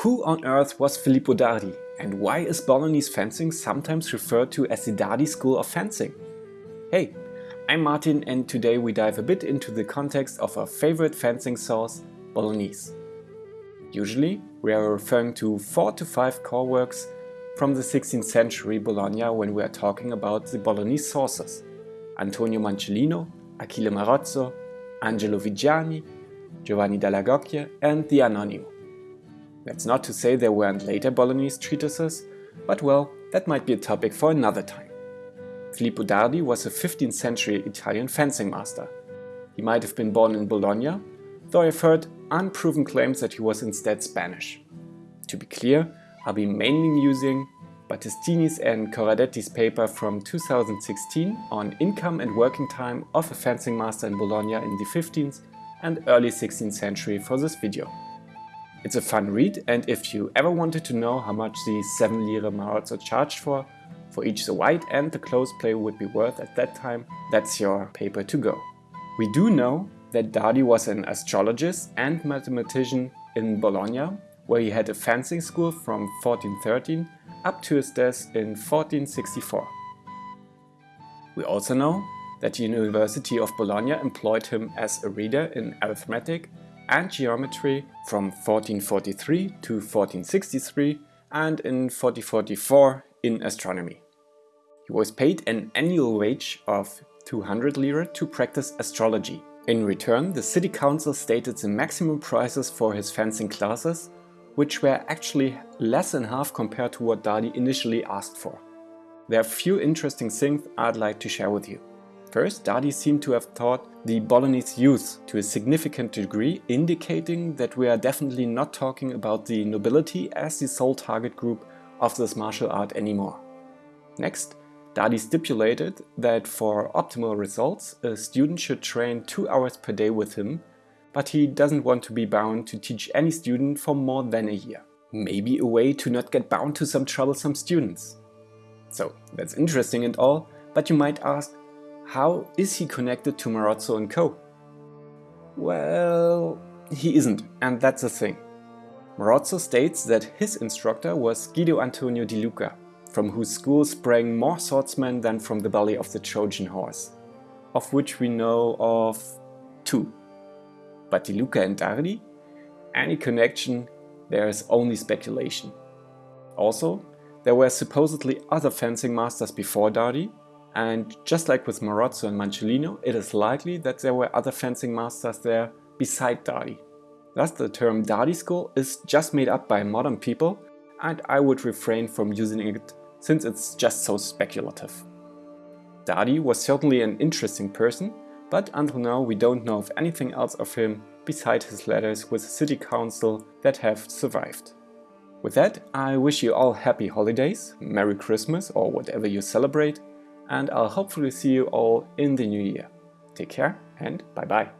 Who on earth was Filippo Dardi and why is Bolognese fencing sometimes referred to as the Dardi School of Fencing? Hey, I'm Martin and today we dive a bit into the context of our favorite fencing sauce, Bolognese. Usually we are referring to 4 to 5 core works from the 16th century Bologna when we are talking about the Bolognese sauces. Antonio Manciolino, Achille Marozzo, Angelo Viggiani, Giovanni dall'Agocchie and the Anonimo. That's not to say there weren't later Bolognese treatises, but well, that might be a topic for another time. Filippo Dardi was a 15th century Italian fencing master. He might have been born in Bologna, though I've heard unproven claims that he was instead Spanish. To be clear, I'll be mainly using Battistini's and Corradetti's paper from 2016 on income and working time of a fencing master in Bologna in the 15th and early 16th century for this video. It's a fun read and if you ever wanted to know how much the 7 lire Marozzo charged for, for each the white and the close play would be worth at that time, that's your paper to go. We do know that Dardi was an astrologist and mathematician in Bologna, where he had a fencing school from 1413 up to his death in 1464. We also know that the University of Bologna employed him as a reader in arithmetic and geometry from 1443 to 1463 and in 1444 in astronomy. He was paid an annual wage of 200 lira to practice astrology. In return, the city council stated the maximum prices for his fencing classes, which were actually less than half compared to what Dardi initially asked for. There are a few interesting things I'd like to share with you. First, Dardi seemed to have taught the Bolognese youth to a significant degree, indicating that we are definitely not talking about the nobility as the sole target group of this martial art anymore. Next, Dardi stipulated that for optimal results, a student should train two hours per day with him, but he doesn't want to be bound to teach any student for more than a year. Maybe a way to not get bound to some troublesome students. So, that's interesting and all, but you might ask, how is he connected to Marozzo and co? Well, he isn't, and that's the thing. Marozzo states that his instructor was Guido Antonio di Luca, from whose school sprang more swordsmen than from the belly of the Trojan horse, of which we know of two. But Di Luca and Dardi? Any connection, there is only speculation. Also, there were supposedly other fencing masters before Dardi, and just like with Marozzo and Manciolino, it is likely that there were other fencing masters there beside Dardi. Thus the term Dardi school is just made up by modern people and I would refrain from using it since it's just so speculative. Dardi was certainly an interesting person, but until now we don't know of anything else of him beside his letters with the city council that have survived. With that, I wish you all happy holidays, Merry Christmas or whatever you celebrate, and I'll hopefully see you all in the new year. Take care and bye bye.